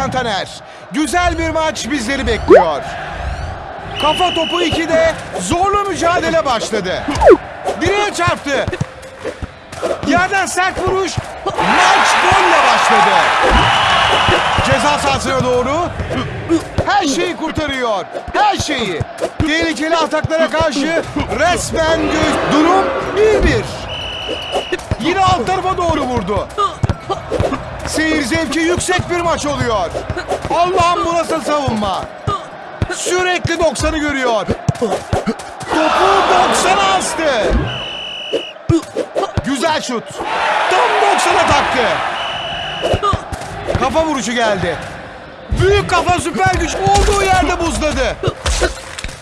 spikeriniz Ercan Taner. Güzel bir maç bizleri bekliyor. Kafa topu 2'de zorlu mücadele başladı. Direğe çarptı. Yerden sert vuruş. Maç golle başladı. Ceza sahasına doğru. Her şeyi kurtarıyor. Her şeyi. Tehlikeli ataklara karşı resmen. Durum 1-1. Yine alt tarafa doğru vurdu. Seyir zevki yüksek bir maç oluyor. Allah'ım bu nasıl savunma. Sürekli 90'ı görüyor. Topu 90'a astı. Güzel şut. Tam 90'a taktı. Kafa vuruşu geldi. Büyük kafa süper güç olduğu yerde buzladı.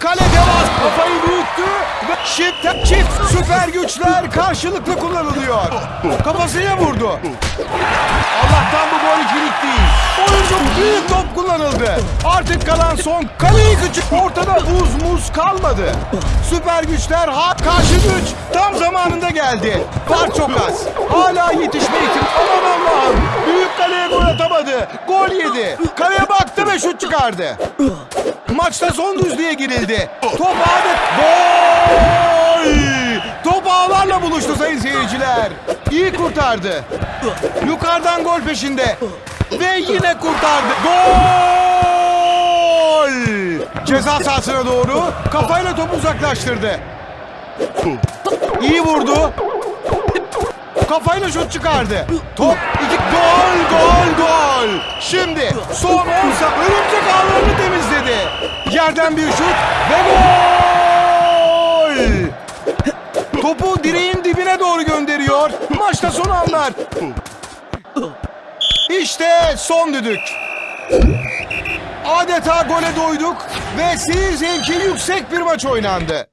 Kale devam. Kafayı büyüttü ve çift, çift süper güçler karşılıklı kullanılıyor. Kafasına vurdu. Allah'tan bu gol ikilik değil. Oyuncu büyük top kullanıldı. Artık kalan son kaleyi küçük. Ortada buz muz kalmadı. Süper güçler ha karşı güç tam zamanında geldi. Var çok az. Hala yetişme ihtimali. Aman Allah'ım. Büyük kaleye gol atamadı. Gol yedi. Kaleye baktı ve şut çıkardı. Maçta son düzlüğe girildi. Top ağda... Gol! Top ağlarla buluştu sayın seyirciler. İyi kurtardı. Yukarıdan gol peşinde. Ve yine kurtardı. Gol! Ceza sahasına doğru kafayla topu uzaklaştırdı. İyi vurdu. Kafayla şut çıkardı. Top iki gol gol gol. Şimdi son 10 saniye örümcek ağlarını temizledi. Yerden bir şut ve gol. Topu direğin dibine doğru gönderiyor. Maçta son anlar. İşte son düdük. Adeta gole doyduk ve seyir zevki yüksek bir maç oynandı.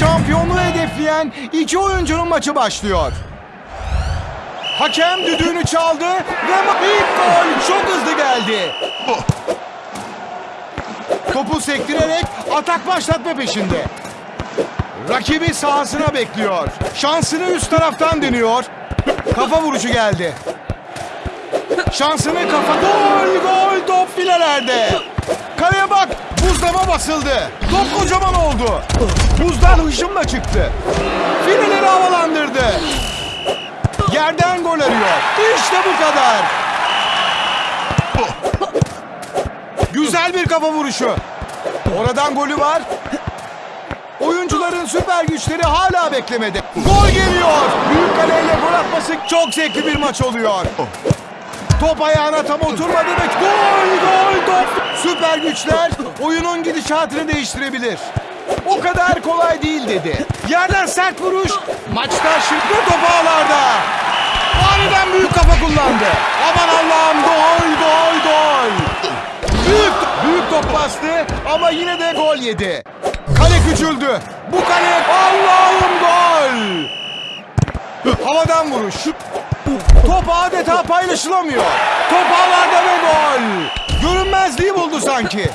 Şampiyonluğu hedefleyen iki oyuncunun maçı başlıyor. Hakem düdüğünü çaldı ve ilk gol çok hızlı geldi. Topu sektirerek atak başlatma peşinde. Rakibi sahasına bekliyor. Şansını üst taraftan deniyor. Kafa vuruşu geldi. Şansını kafa... Gol gol top filelerde. Kaleye bak buzlama basıldı. Top kocaman oldu. Buzdan hışımla çıktı. Fileleri havalandırdı. Yerden gol arıyor. İşte bu kadar. Güzel bir kafa vuruşu. Oradan golü var. Oyuncuların süper güçleri hala beklemedi. Gol geliyor. Büyük kaleyle gol atması çok zevkli bir maç oluyor. Top ayağına tam oturmadı ve gol gol top. Süper güçler oyunun gidişatını değiştirebilir. O kadar kolay değil dedi. Yerden sert vuruş. Maçta şimdi top ağlarda. Aniden büyük kafa kullandı. Aman Allah'ım gol gol gol. Büyük, büyük top bastı ama yine de gol yedi. Kale küçüldü. Bu kale Allah'ım gol. Havadan vuruş. Top adeta paylaşılamıyor. Top ağlarda ve gol. Görünmezliği buldu sanki.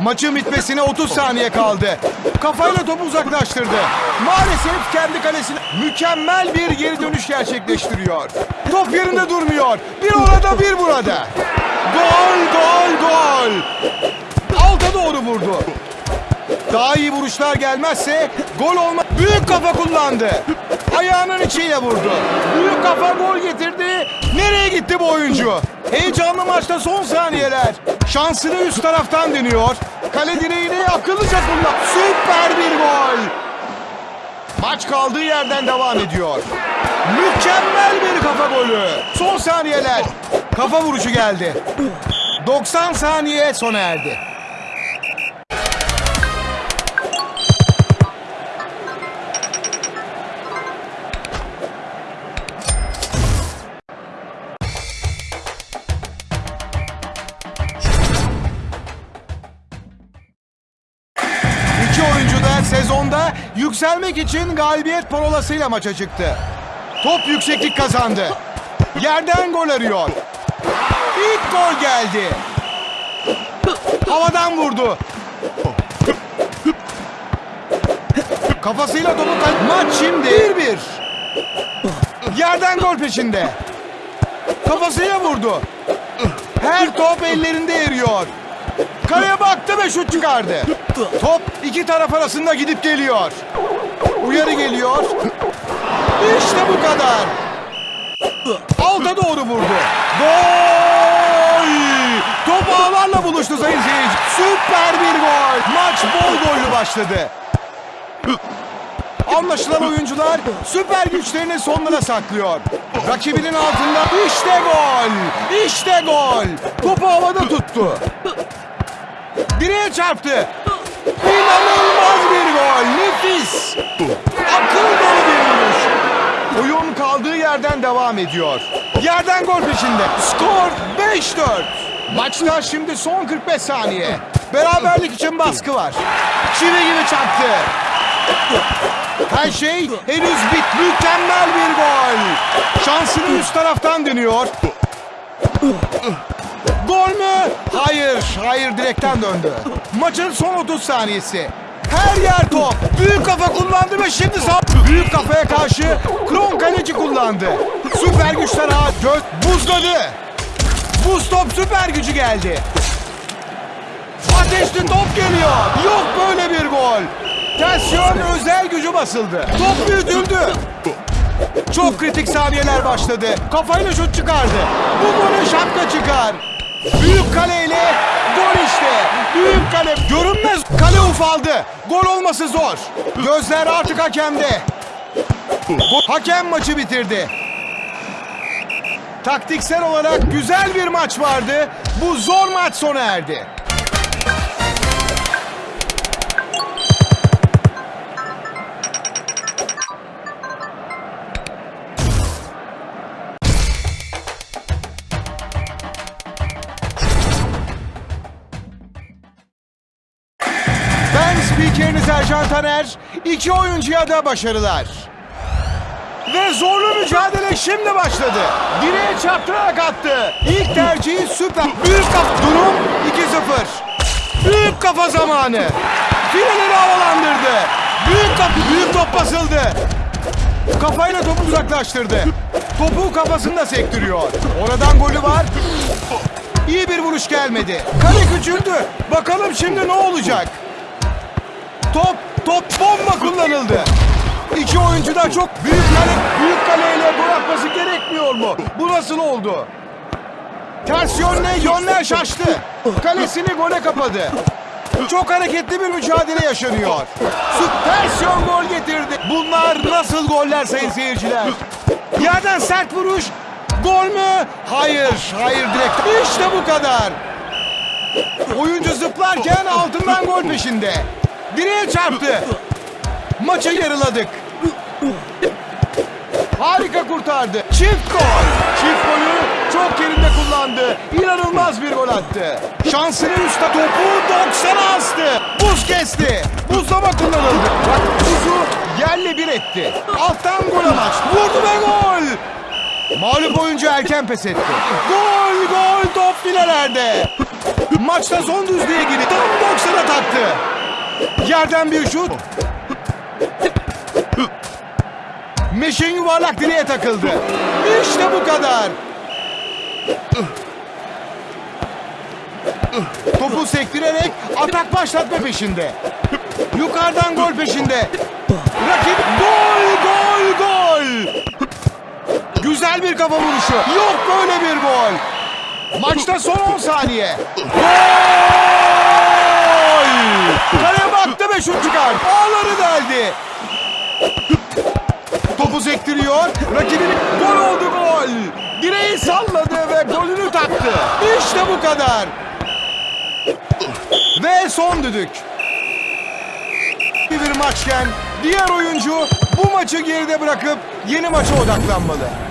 Maçın bitmesine 30 saniye kaldı. Kafayla topu uzaklaştırdı. Maalesef kendi kalesine mükemmel bir geri dönüş gerçekleştiriyor. Top yerinde durmuyor. Bir orada bir burada. Gol gol gol. Alta doğru vurdu. Daha iyi vuruşlar gelmezse gol olma. Büyük kafa kullandı. Ayağının içiyle vurdu. Büyük kafa gol getirdi. Nereye gitti bu oyuncu? Heyecanlı maçta son saniyeler. Şansını üst taraftan deniyor. Kale direğini akıllıca kullan. Süper bir gol. Maç kaldığı yerden devam ediyor. Mükemmel bir kafa golü. Son saniyeler. Kafa vuruşu geldi. 90 saniye sona erdi. Yükselmek için galibiyet parolasıyla maça çıktı. Top yükseklik kazandı. Yerden gol arıyor. İlk gol geldi. Havadan vurdu. Kafasıyla topu kay... Maç şimdi 1-1. Yerden gol peşinde. Kafasıyla vurdu. Her top ellerinde eriyor. Kaleye baktı ve şut çıkardı. Top iki taraf arasında gidip geliyor. Uyarı geliyor. İşte bu kadar. Alta doğru vurdu. Gol! Top ağlarla buluştu sayın seyirci. Süper bir gol. Maç bol gollü başladı. Anlaşılan oyuncular süper güçlerini sonlara saklıyor. Rakibinin altında işte gol. İşte gol. Topu havada tuttu. Direğe çarptı. İnanılmaz bir gol. Nefis. Akıl dolu bir vuruş. Oyun kaldığı yerden devam ediyor. Yerden gol peşinde. Skor 5-4. Maçta şimdi son 45 saniye. Beraberlik için baskı var. Çivi gibi çaktı. Her şey henüz bit. Mükemmel bir gol. Şansını üst taraftan dönüyor. Gol mü? Hayır, hayır direkten döndü. Maçın son 30 saniyesi. Her yer top. Büyük kafa kullandı ve şimdi sağ... Büyük kafaya karşı Kron kaleci kullandı. Süper güçler ha göz buzladı. Buz top süper gücü geldi. Ateşli top geliyor. Yok böyle bir gol. Tensiyon özel gücü basıldı. Top büyütüldü. Çok kritik saniyeler başladı. Kafayla şut çıkardı. Bu golün şapka çıkar. Büyük kaleyle gol işte. Büyük kale. Görünmez kale ufaldı. Gol olması zor. Gözler artık hakemde. Hakem maçı bitirdi. Taktiksel olarak güzel bir maç vardı. Bu zor maç sona erdi. Spikeriniz Ercan Taner. İki oyuncuya da başarılar. Ve zorlu mücadele şimdi başladı. Direğe çarptırarak attı. İlk tercihi süper. Büyük kafa. Durum 2-0. Büyük kafa zamanı. Fileleri havalandırdı. Büyük kafa. Büyük top basıldı. Kafayla topu uzaklaştırdı. Topu kafasında sektiriyor. Oradan golü var. İyi bir vuruş gelmedi. Kale küçüldü. Bakalım şimdi ne olacak? Top, top bomba kullanıldı. İki oyuncu da çok büyük kale, büyük kaleyle gol atması gerekmiyor mu? Bu nasıl oldu? Ters yönle yönler şaştı. Kalesini gole kapadı. Çok hareketli bir mücadele yaşanıyor. Süpersiyon gol getirdi. Bunlar nasıl goller sayın seyirciler? Yerden sert vuruş. Gol mü? Hayır, hayır direkt. İşte bu kadar. Oyuncu zıplarken altından gol peşinde. Direğe çarptı. Maçı yarıladık. Harika kurtardı. Çift gol. Çift golü çok yerinde kullandı. İnanılmaz bir gol attı. Şansını üstte topu 90'a astı. Buz kesti. Buzlama kullanıldı. Buzu yerle bir etti. Alttan gol amaç. Vurdu ve gol. Mağlup oyuncu erken pes etti. Gol gol top filelerde. Maçta son düzlüğe girdi. Tam 90'a taktı. Yerden bir şut. Meşin yuvarlak direğe takıldı. İşte bu kadar. Topu sektirerek atak başlatma peşinde. Yukarıdan gol peşinde. Rakip gol gol gol. Güzel bir kafa vuruşu. Yok böyle bir gol. Maçta son 10 saniye. Gol! Kaleye baktı ve şut çıkar. Ağları deldi. Topu sektiriyor. Rakibini gol oldu gol. Direği salladı ve golünü taktı. İşte bu kadar. Ve son düdük. Bir maçken diğer oyuncu bu maçı geride bırakıp yeni maça odaklanmalı.